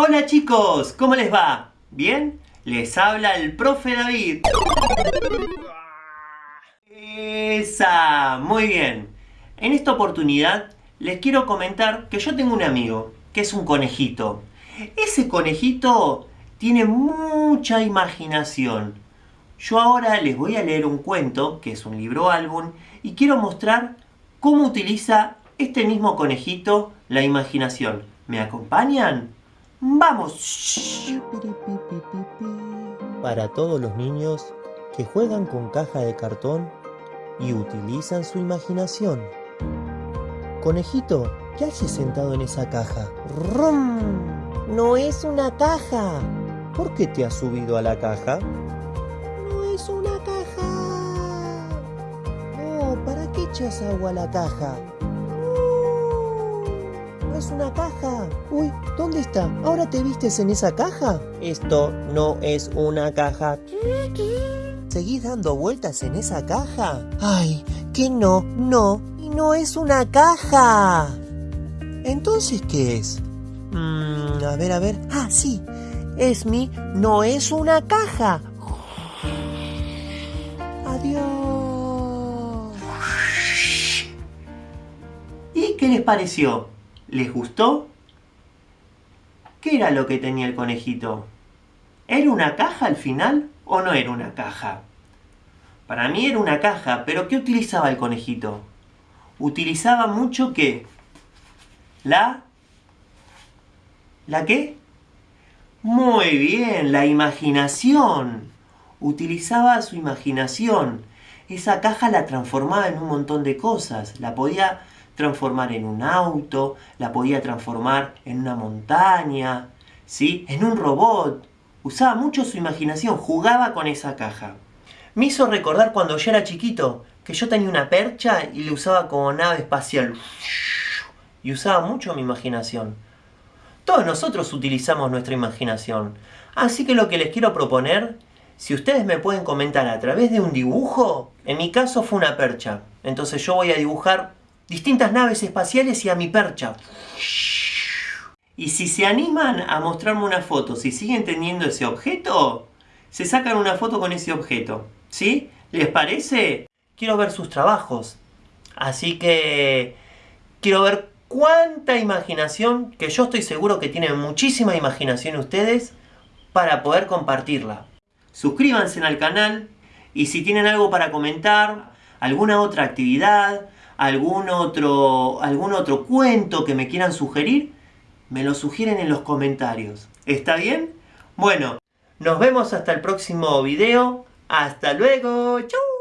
Hola chicos, ¿cómo les va? ¿Bien? Les habla el profe David. Esa, muy bien. En esta oportunidad les quiero comentar que yo tengo un amigo, que es un conejito. Ese conejito tiene mucha imaginación. Yo ahora les voy a leer un cuento, que es un libro álbum, y quiero mostrar cómo utiliza este mismo conejito la imaginación. ¿Me acompañan? ¡Vamos! Para todos los niños que juegan con caja de cartón y utilizan su imaginación. Conejito, ¿qué haces sentado en esa caja? ¡Rum! No es una caja. ¿Por qué te has subido a la caja? No es una caja. No, ¿para qué echas agua a la caja? Es una caja. Uy, ¿dónde está? ¿Ahora te vistes en esa caja? Esto no es una caja. ¿Seguís dando vueltas en esa caja? Ay, que no, no, y no es una caja. Entonces, ¿qué es? Mm, a ver, a ver. Ah, sí. Es mi, no es una caja. Adiós. ¿Y qué les pareció? ¿Les gustó? ¿Qué era lo que tenía el conejito? ¿Era una caja al final o no era una caja? Para mí era una caja, pero ¿qué utilizaba el conejito? Utilizaba mucho qué? La... ¿La qué? Muy bien, la imaginación. Utilizaba su imaginación. Esa caja la transformaba en un montón de cosas. La podía transformar en un auto, la podía transformar en una montaña, ¿sí? En un robot. Usaba mucho su imaginación, jugaba con esa caja. Me hizo recordar cuando yo era chiquito, que yo tenía una percha y le usaba como nave espacial. Y usaba mucho mi imaginación. Todos nosotros utilizamos nuestra imaginación. Así que lo que les quiero proponer, si ustedes me pueden comentar a través de un dibujo, en mi caso fue una percha. Entonces yo voy a dibujar distintas naves espaciales y a mi percha. Y si se animan a mostrarme una foto, si siguen teniendo ese objeto, se sacan una foto con ese objeto. ¿Sí? ¿Les parece? Quiero ver sus trabajos. Así que quiero ver cuánta imaginación, que yo estoy seguro que tienen muchísima imaginación ustedes, para poder compartirla. Suscríbanse al canal y si tienen algo para comentar, alguna otra actividad, algún otro, algún otro cuento que me quieran sugerir, me lo sugieren en los comentarios. ¿Está bien? Bueno, nos vemos hasta el próximo video. ¡Hasta luego! ¡Chau!